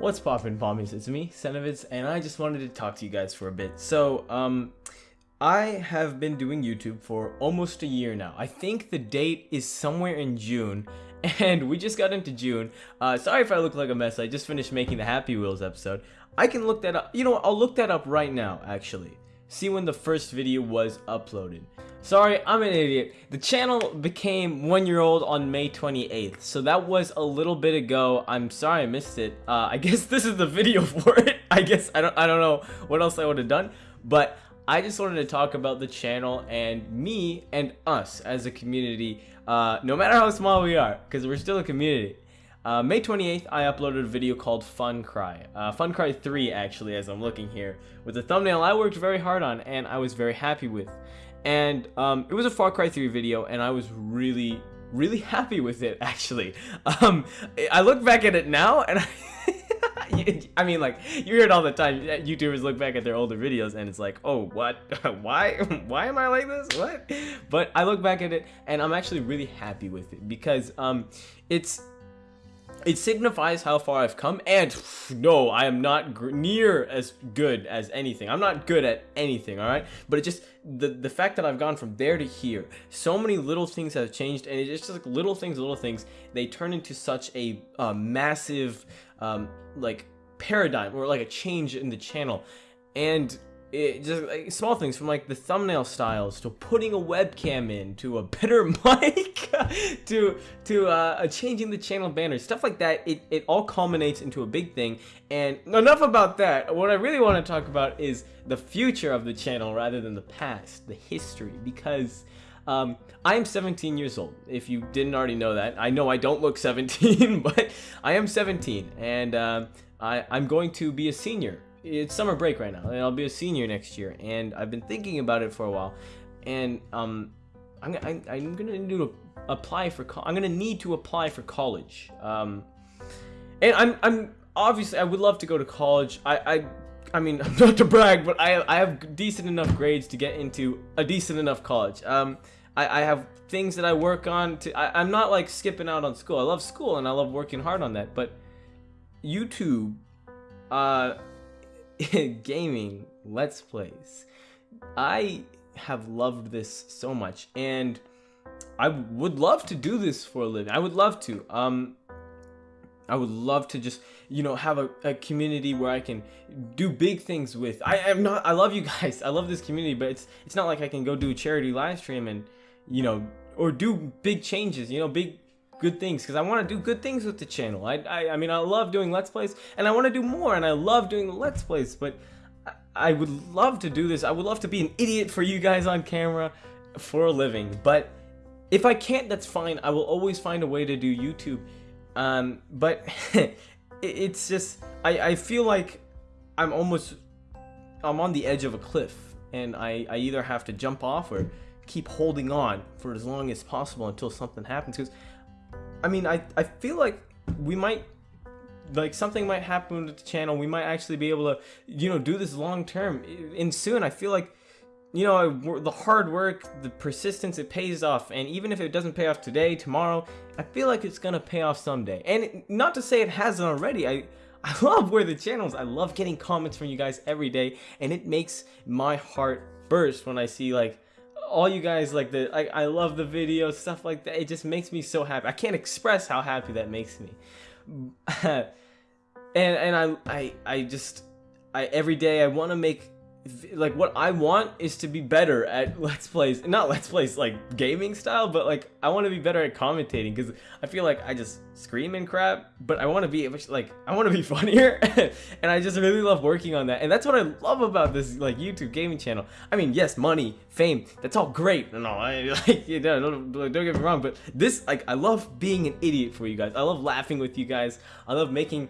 What's poppin' pommies? It's me, Senovitz, and I just wanted to talk to you guys for a bit. So, um, I have been doing YouTube for almost a year now. I think the date is somewhere in June, and we just got into June. Uh, sorry if I look like a mess, I just finished making the Happy Wheels episode. I can look that up, you know, I'll look that up right now, actually. See when the first video was uploaded. Sorry, I'm an idiot. The channel became one year old on May 28th, so that was a little bit ago. I'm sorry I missed it. Uh, I guess this is the video for it. I guess I don't I don't know what else I would have done, but I just wanted to talk about the channel and me and us as a community, uh, no matter how small we are, because we're still a community. Uh, May 28th, I uploaded a video called Fun Cry. Uh, Fun Cry 3, actually, as I'm looking here, with a thumbnail I worked very hard on and I was very happy with and um, it was a Far Cry 3 video, and I was really, really happy with it, actually. Um, I look back at it now, and I, I mean, like, you hear it all the time, YouTubers look back at their older videos, and it's like, oh, what? Why? Why am I like this? What? But I look back at it, and I'm actually really happy with it, because um, it's it signifies how far I've come, and no, I am not near as good as anything. I'm not good at anything, alright? But it just, the, the fact that I've gone from there to here, so many little things have changed, and it's just like little things, little things, they turn into such a uh, massive, um, like, paradigm, or like a change in the channel. And it just like, small things from like the thumbnail styles to putting a webcam in to a better mic to to uh, changing the channel banner stuff like that it, it all culminates into a big thing. And enough about that. What I really want to talk about is the future of the channel rather than the past the history because um, I'm 17 years old, if you didn't already know that. I know I don't look 17, but I am 17, and uh, I, I'm going to be a senior it's summer break right now, and I'll be a senior next year, and I've been thinking about it for a while, and um, I'm, I, I'm gonna need to apply for, I'm gonna need to apply for college, um, and I'm, I'm, obviously, I would love to go to college, I, I, I mean, not to brag, but I, I have decent enough grades to get into a decent enough college, um, I, I have things that I work on to, I, I'm not like skipping out on school, I love school, and I love working hard on that, but YouTube, uh, gaming let's plays i have loved this so much and i would love to do this for a living i would love to um I would love to just, you know, have a, a community where I can do big things with. I am not, I love you guys. I love this community, but it's, it's not like I can go do a charity live stream and, you know, or do big changes, you know, big good things because I want to do good things with the channel. I, I, I mean, I love doing Let's Plays and I want to do more and I love doing Let's Plays, but I, I would love to do this. I would love to be an idiot for you guys on camera for a living, but if I can't, that's fine. I will always find a way to do YouTube. Um, but it's just, I, I feel like I'm almost, I'm on the edge of a cliff and I, I either have to jump off or keep holding on for as long as possible until something happens because I mean, I, I feel like we might, like something might happen with the channel. We might actually be able to, you know, do this long term. And soon, I feel like, you know, the hard work, the persistence, it pays off. And even if it doesn't pay off today, tomorrow, I feel like it's gonna pay off someday. And not to say it hasn't already. I I love where the channels. I love getting comments from you guys every day, and it makes my heart burst when I see like all you guys like the I, I love the videos stuff like that. It just makes me so happy. I can't express how happy that makes me. And and I I I just I every day I want to make like what I want is to be better at let's plays not let's plays like gaming style but like I want to be better at commentating because I feel like I just scream and crap but I want to be like I want to be funnier and I just really love working on that and that's what I love about this like YouTube gaming channel. I mean yes money fame that's all great and all I like you know don't, don't get me wrong but this like I love being an idiot for you guys I love laughing with you guys I love making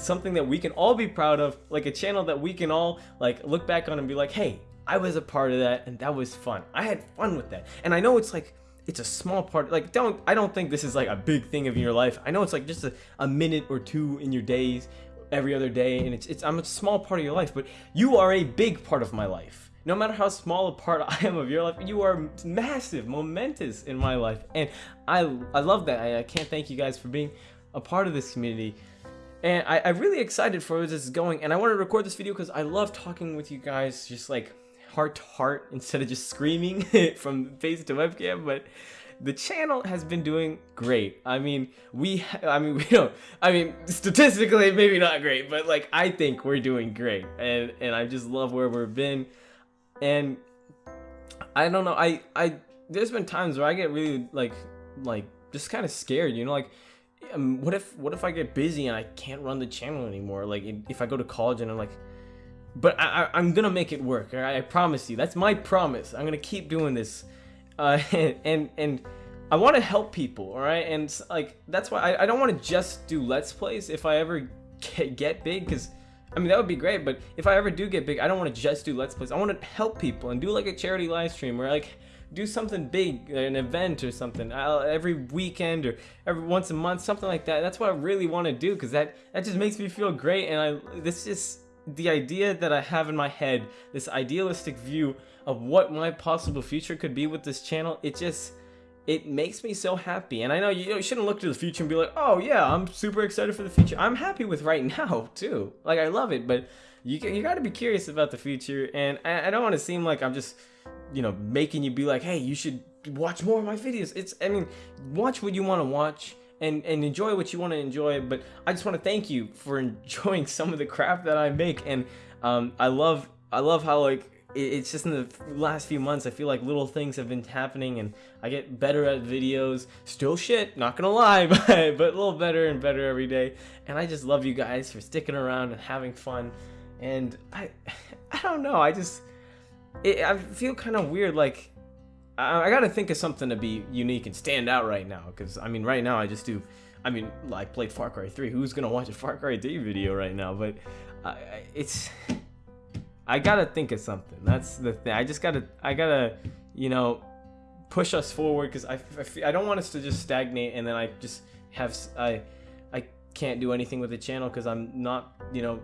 something that we can all be proud of, like a channel that we can all like look back on and be like, hey, I was a part of that and that was fun. I had fun with that. And I know it's like it's a small part like don't I don't think this is like a big thing of your life. I know it's like just a, a minute or two in your days every other day and it's it's I'm a small part of your life, but you are a big part of my life. No matter how small a part I am of your life, you are massive, momentous in my life. And I I love that. I, I can't thank you guys for being a part of this community and I, I'm really excited for where this is going. And I want to record this video because I love talking with you guys, just like heart to heart instead of just screaming from face to webcam. But the channel has been doing great. I mean, we, I mean, we don't, I mean, statistically, maybe not great, but like, I think we're doing great. And, and I just love where we've been. And I don't know, I, I, there's been times where I get really like, like, just kind of scared, you know, like, um, what if, what if I get busy and I can't run the channel anymore? Like, if I go to college and I'm like, but I, I, am gonna make it work. I promise you. That's my promise. I'm gonna keep doing this uh, and and I want to help people, all right? And like that's why I, I don't want to just do let's plays if I ever get, get big, because I mean that would be great. But if I ever do get big, I don't want to just do let's plays. I want to help people and do like a charity live stream or like do something big, uh, an event or something I'll, every weekend or every once a month, something like that. That's what I really want to do because that that just makes me feel great. And I this is the idea that I have in my head, this idealistic view of what my possible future could be with this channel, it just it makes me so happy. And I know you, shouldn't look to the future and be like, oh yeah, I'm super excited for the future. I'm happy with right now too. Like I love it, but you you got to be curious about the future. And I, I don't want to seem like I'm just you know making you be like, hey, you should watch more of my videos. It's I mean, watch what you want to watch. And, and enjoy what you want to enjoy but I just want to thank you for enjoying some of the crap that I make and um, I love I love how like it's just in the last few months I feel like little things have been happening and I get better at videos still shit not gonna lie but, but a little better and better every day and I just love you guys for sticking around and having fun and I I don't know I just it, I feel kind of weird like I, I gotta think of something to be unique and stand out right now because I mean right now I just do I mean like played Far Cry 3 who's gonna watch a Far Cry 3 video right now but uh, it's I gotta think of something. That's the thing. I just gotta, I gotta, you know, push us forward because I, I, I don't want us to just stagnate and then I just have, I, I can't do anything with the channel because I'm not, you know,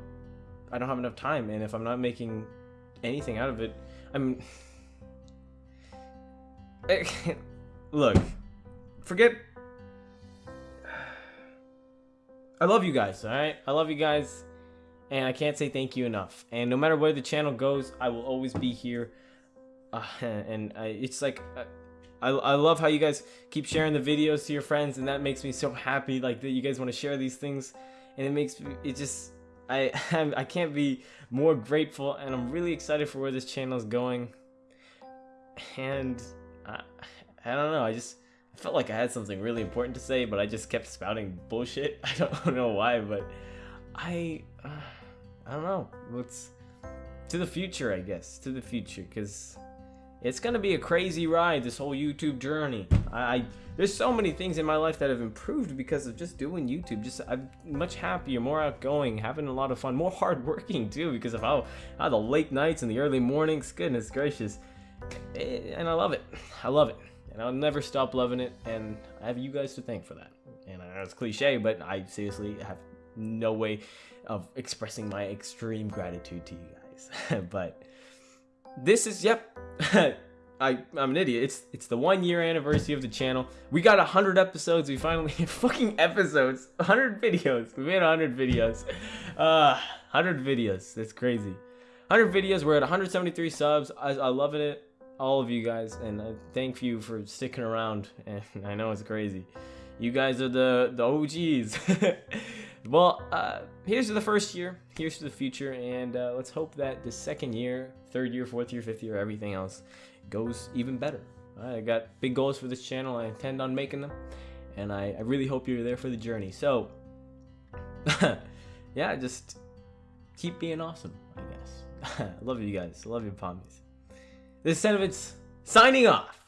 I don't have enough time. And if I'm not making anything out of it, I'm. look, forget. I love you guys, alright? I love you guys and I can't say thank you enough. And no matter where the channel goes, I will always be here. Uh, and I, it's like, I, I love how you guys keep sharing the videos to your friends, and that makes me so happy. Like that you guys want to share these things, and it makes me, it just, I, I can't be more grateful, and I'm really excited for where this channel is going. And I, I don't know, I just. I felt like I had something really important to say, but I just kept spouting bullshit. I don't know why, but I, uh, I don't know. What's to the future, I guess. To the future, because it's gonna be a crazy ride. This whole YouTube journey. I, there's so many things in my life that have improved because of just doing YouTube. Just I'm much happier, more outgoing, having a lot of fun, more hardworking too because of how, how the late nights and the early mornings. Goodness gracious, eh, and I love it. I love it, and I'll never stop loving it. And I have you guys to thank for that. And I know it's cliche, but I seriously have no way of expressing my extreme gratitude to you guys. but this is yep. I, I'm an idiot. It's it's the one year anniversary of the channel. We got hundred episodes. We finally fucking episodes. hundred videos. We made hundred videos. Uh, hundred videos. That's crazy. Hundred videos. We're at 173 subs. I, I love it. All of you guys, and I thank you for sticking around. And I know it's crazy. You guys are the the OGs. Well, uh, here's to the first year, here's to the future, and uh, let's hope that the second year, third year, fourth year, fifth year, everything else goes even better. I got big goals for this channel, I intend on making them, and I, I really hope you're there for the journey. So, yeah, just keep being awesome, I guess. Love you guys. Love you, Pommies. This is Senovitz signing off.